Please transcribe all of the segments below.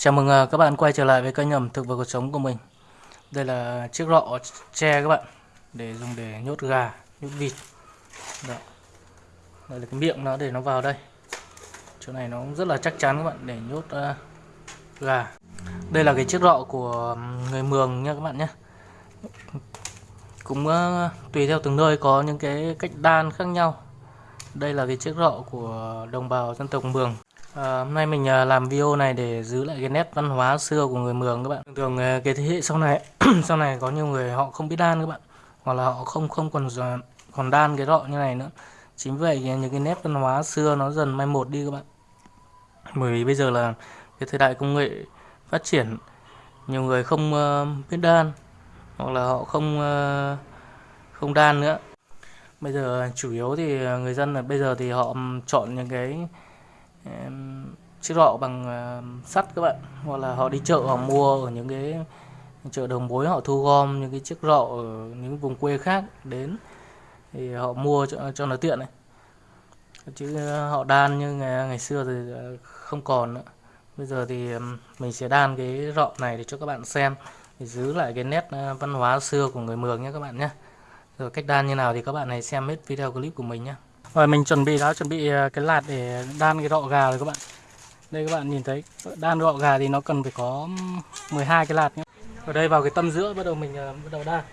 Chào mừng ờ, các bạn quay trở lại với kênh ẩm thực và cuộc sống của mình. Đây là chiếc lọ tre các bạn để dùng để nhốt gà, nhốt vịt. Đó. Đây là cái miệng nó để nó vào đây. Chỗ này nó cũng rất là chắc chắn các bạn để nhốt uh, gà. Đây là cái chiếc lọ của người Mường nha các bạn nhé. Cũng uh, tùy theo từng nơi có những cái cách đan khác nhau. Đây là cái chiếc lọ của đồng bào dân tộc Mường. À, hôm nay mình ờ, làm video này để giữ lại cái nét văn hóa xưa của người Mường các bạn. Thường thường ờ, cái thế hệ sau này sau này có nhiều người họ không biết đan các bạn, hoặc là họ không không còn còn đan cái rọ như này nữa. Chính vậy những cái nét văn hóa xưa nó dần mai một đi các bạn. Bởi vì bây giờ là cái thời đại công nghệ phát triển, nhiều người không uh, biết đan hoặc là họ không uh, không đan nữa. Bây giờ chủ yếu thì người dân là bây giờ thì họ chọn những cái chiếc rọ bằng ờ, sắt các bạn. Hoặc là họ đi chợ họ mua ở những cái chợ đồng mối họ thu gom những cái chiếc rọ ở những vùng quê khác đến thì họ mua cho, cho nó tiện này. Chứ ờ, họ đan như ngày, ngày xưa thì ờ, không còn nữa. Bây giờ thì mình sẽ đan cái rọ này để cho các bạn xem để giữ lại cái nét văn hóa xưa của người Mường nhé các bạn nhé rồi cách đan như nào thì các bạn hãy xem hết video clip của mình nhé rồi mình chuẩn bị đã chuẩn bị à, cái lạt để đan cái rọ gà rồi các bạn. Đây các bạn nhìn thấy đan rọ gà thì nó cần phải có 12 cái lạt nhé. Ở đây vào cái tâm giữa bắt đầu mình uh, bắt đầu đan.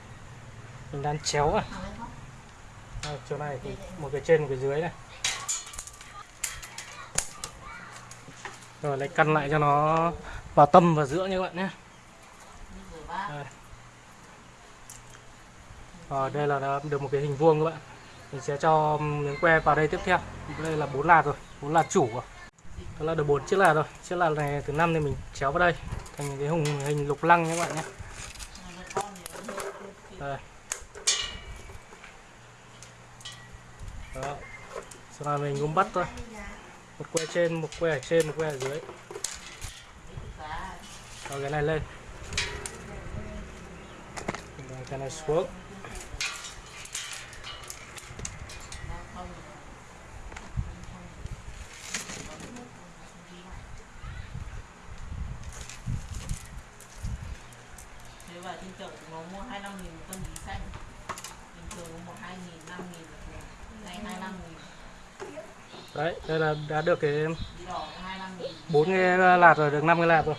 Mình đan chéo à. à chỗ này thì một cái trên một cái dưới này. Rồi lấy căn lại cho nó vào tâm và giữa như các bạn nhé. Đây. Rồi đây là được một cái hình vuông các bạn mình sẽ cho miếng que vào đây tiếp theo. Đây là bốn lạt rồi, bốn lạt chủ rồi. Đó là được bốn chiếc lạt rồi. Chiếc lạt này thứ năm thì mình chéo vào đây, thành cái hình hình lục lăng các bạn nhé. Đây. Đó. Sau này mình cũng bắt thôi. Một que trên, một que ở trên, một que ở dưới. Cho cái này lên. Cái này xuống. Vào trên chợ nó mua 25 nghìn một cân bí xanh. Bình thường một 2 nghìn 5 nghìn này 25 nghìn. Đấy đây là đã được cái bốn cái lạt rồi được 5 cái lạt rồi.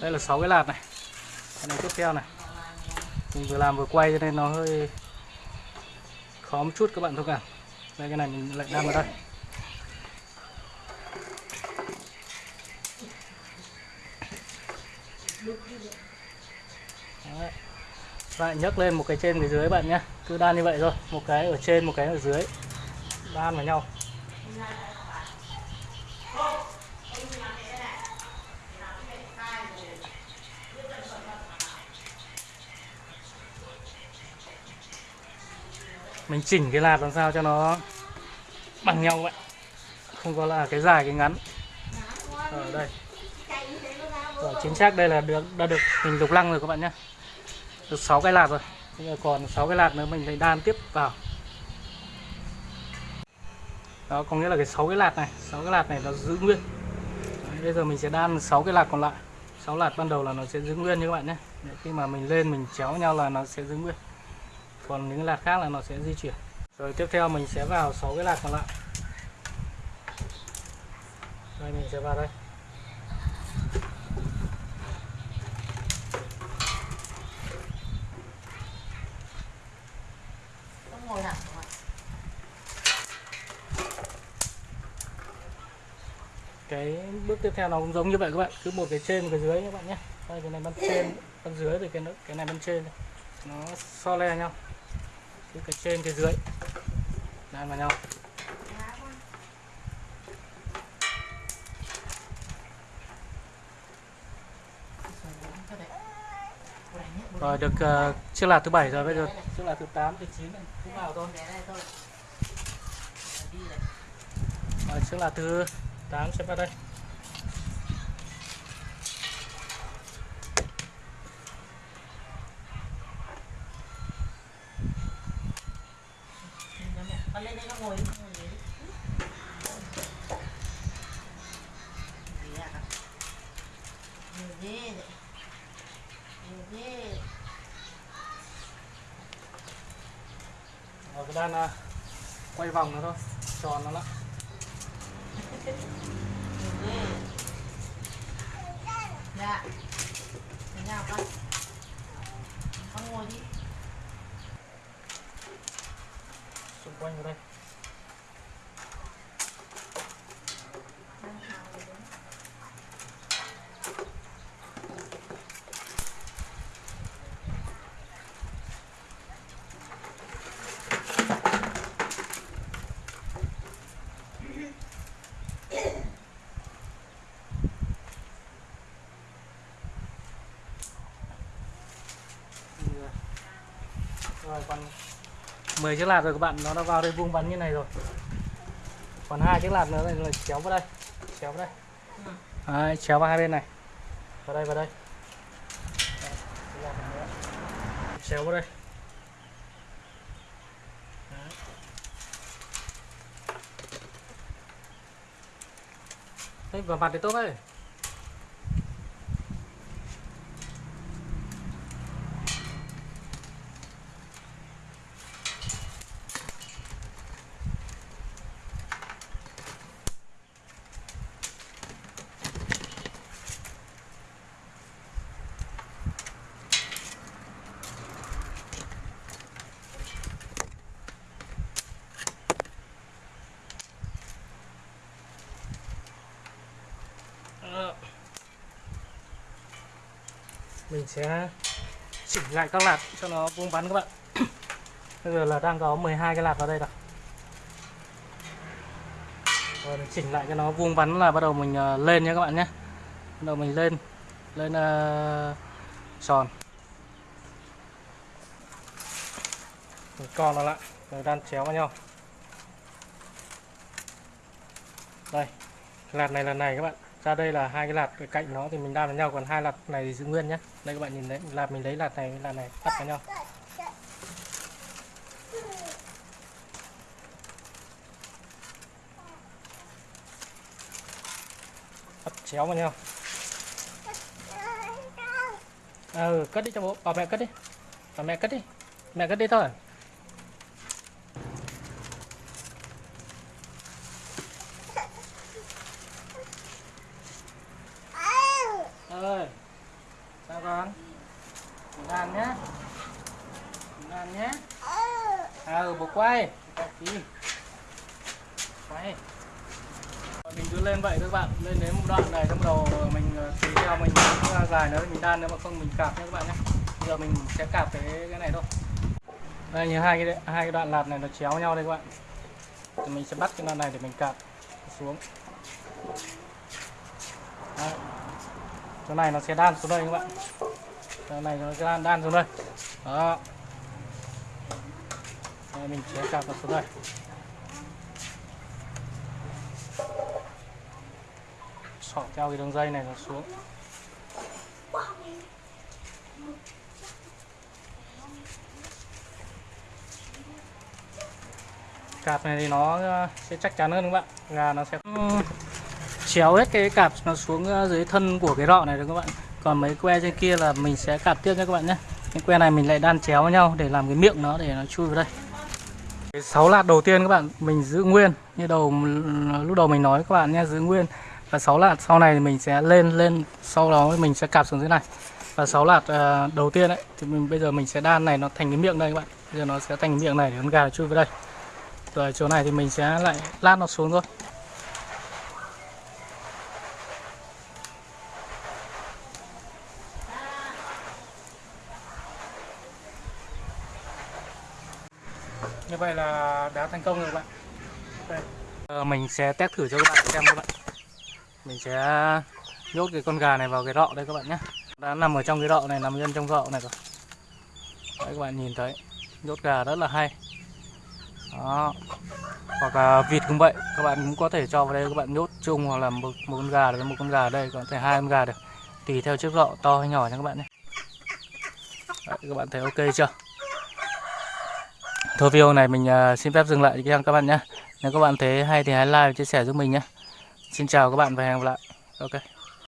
Đây là 6 cái lạt này. Cái này tiếp theo này. Mình vừa làm vừa quay cho nên nó hơi khó một chút các bạn thông cảm. Đây cái này mình lại đang ở đây Đấy lại nhấc lên một cái trên cái dưới bạn nhé. Cứ đan như vậy thôi. Một cái ở trên, một cái ở dưới. Đan vào nhau. Mình chỉnh cái lạt làm sao cho nó bằng nhau vậy. Không có là à, cái dài, cái ngắn. Ở đây. Rồi, chính xác đây là được, đã được hình lục lăng rồi các bạn nhé được 6 cái lạt rồi. Bây giờ còn 6 cái lạt nữa mình lại đan tiếp vào. Đó có nghĩa là cái 6 cái lạt này 6 cái lạt này nó giữ nguyên. Đấy, bây giờ mình sẽ đan 6 cái lạt còn lại. 6 lạt ban đầu là nó sẽ giữ nguyên như các bạn nhé. Để khi mà mình lên mình chéo nhau là nó sẽ giữ nguyên. Còn những cái lạt khác là nó sẽ di chuyển. Rồi tiếp theo mình sẽ vào 6 cái lạt còn lại. Đây mình sẽ vào đây ngồi thẳng cái bước tiếp theo nó cũng giống như vậy các bạn. Cứ một cái trên một cái dưới các bạn nhé. Đây cái này bên trên bên dưới thì cái cái này bên trên. Nó so le nhau. Cứ cái trên cái dưới. Đan vào nhau. Rồi được uh, chiếc lạt thứ bảy rồi bây giờ chiếc lạt thứ 8 thứ 9 cũng vào thôi. Rồi chiếc lạt thứ 8 sẽ vào đây lên đây nó ngồi Rồi cái đan à, quay vòng nó thôi, tròn nó lắm. dạ. Thế nào con? Con ngồi đi. Xung quanh vào đây. Rồi còn 10 chiếc lạt rồi các bạn, nó đã vào đây vuông vắn như này rồi. Còn hai chiếc lạt nữa này là chéo vào đây. Chéo vào đây. Đấy, chéo vào hai bên này. Vào đây vào đây. Chéo vào đây. Đấy, vào mặt thì tốt đấy. Ờ mình sẽ chỉnh lại các lạt cho nó vuông vắn các bạn. Bây giờ là đang có 12 cái lạt vào đây rồi rồi mình chỉnh lại cho nó vuông vắn là bắt đầu mình ờ, lên nhé các bạn nhé. Bắt đầu mình lên lên uh, tròn. Mình co nó lại rồi đan chéo vào nhau. Đây lạt này là này các bạn ra đây là hai cái lạt ở cạnh nó thì mình đan vào nhau, còn hai lạt này thì giữ nguyên nhé. Đây các bạn nhìn đấy, lạt mình lấy lạt này với lạt này bắt vào nhau. Bắt chéo vào nhau. Ừ cất đi cho bố, bảo mẹ cất đi. Bảo mẹ cất đi. Mẹ cất đi thôi ơi sao con nhá. Nhé Mình ăn à ừ bố quay. Quay mình cứ lên vậy các bạn. Lên đến một đoạn này trong đầu mình ờ, tùy theo mình ờ, dài nữa, mình đan nếu mà không mình cạp nhé các bạn nhé bây giờ mình sẽ cạp cái cái này thôi. Đây, như hai cái hai cái đoạn lạt này nó chéo nhau đây các bạn. Thì mình sẽ bắt cái đoạn này để mình cạp xuống. Đấy. Chỗ này nó sẽ đan xuống đây các bạn cái này nó sẽ đan, đan xuống đây. Đó. Đây, mình sẽ cạp nó xuống đây. Xỏ theo cái đường dây này nó xuống. Cạp này thì nó ờ, sẽ chắc chắn hơn các bạn? Gà nó sẽ ừ. chéo hết cái cạp nó xuống ờ, dưới thân của cái rọ này được các bạn? Còn mấy que trên kia là mình sẽ cạp tiếp nha các bạn nhé. Cái que này mình lại đan chéo với nhau để làm cái miệng nó để nó chui vào đây. Cái sáu lạt đầu tiên các bạn mình giữ nguyên như đầu lúc đầu mình nói các bạn nhé giữ nguyên. Và sáu lạt sau này thì mình sẽ lên lên sau đó mình sẽ cạp xuống dưới này. Và sáu lạt uh, đầu tiên đấy thì mình bây giờ mình sẽ đan này nó thành cái miệng đây các bạn. Bây giờ nó sẽ thành cái miệng này để con gà chui vào đây. Rồi chỗ này thì mình sẽ lại lát nó xuống thôi như vậy là đã thành công rồi các bạn. Đây. Ờ, mình sẽ test thử cho các bạn xem các bạn. Mình sẽ nhốt cái con gà này vào cái rọ đây các bạn nhé. Đã nằm ở trong cái rọ này nằm yên trong rọ này rồi. Đấy các bạn nhìn thấy nhốt gà rất là hay. Đó. Hoặc là vịt cũng vậy các bạn cũng có thể cho vào đây các bạn nhốt chung hoặc là một, một con gà với một con gà ở đây có thể hai con gà được. Tùy theo chiếc rọ to hay nhỏ nha các bạn nhé. Đấy, các bạn thấy ok chưa? Thôi video này mình uh, xin phép dừng lại cho các bạn nhé. Nếu các bạn thấy hay thì hãy like và chia sẻ giúp mình nhé. Xin chào các bạn và hẹn gặp lại. Ok.